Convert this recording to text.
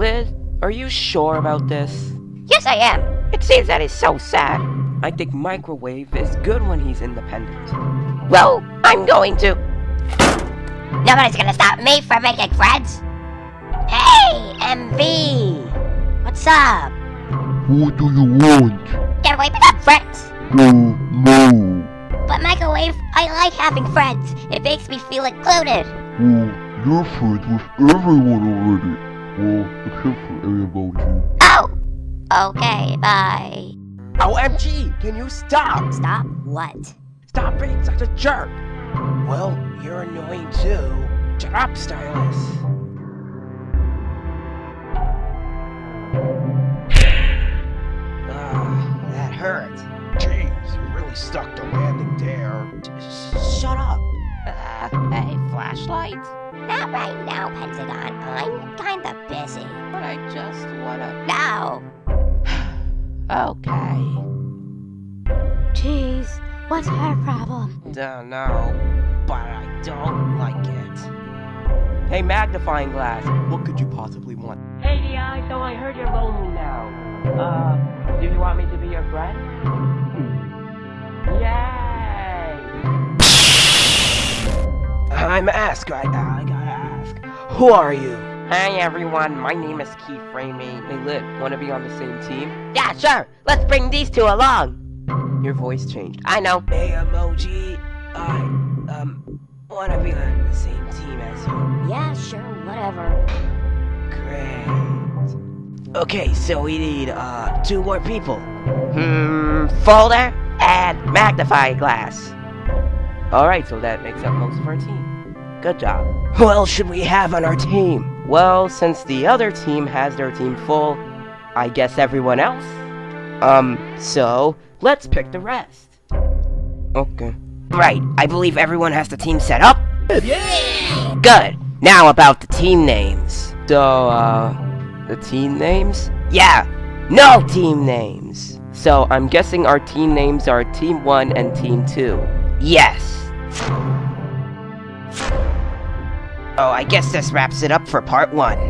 Liz, are you sure about this? Yes, I am. It seems that is so sad. I think Microwave is good when he's independent. Well, I'm going to. Nobody's gonna stop me from making friends. Hey, MV! What's up? What do you want? Can we become friends? No, no. But Microwave, I like having friends. It makes me feel included. Well, you're friends with everyone already. Well, except for emoji. Oh! Okay, bye. OMG, can you stop? Stop what? Stop being such a jerk. Well, you're annoying too. Shut up, Stylus. Ah, that hurt. Jeez, you really stuck the landing there. Shut up. Uh, hey, flashlight? Not right now, Pentagon. I'm kinda busy. But I just wanna. No! Okay. Jeez, what's her problem? Don't know, but I don't like it. Hey, magnifying glass, what could you possibly want? Hey, DI, so I heard you're lonely now. Uh, do you want me to be your friend? Yay! I'm Ask. I, I gotta ask. Who are you? Hi everyone, my name is Keith Framey. Hey Lit, wanna be on the same team? Yeah, sure. Let's bring these two along. Your voice changed. I know. Hey emoji, I um wanna be on the same team as you. Yeah, sure, whatever. Great. Okay, so we need uh two more people. Hmm, folder and magnifying glass. Alright, so that makes up most of our team. Good job. Who else should we have on our team? Well, since the other team has their team full, I guess everyone else? Um, so, let's pick the rest. Okay. Right, I believe everyone has the team set up? Yeah! Good. Now about the team names. So, uh, the team names? Yeah, no team names. So, I'm guessing our team names are Team 1 and Team 2. Yes. Oh, I guess this wraps it up for part 1.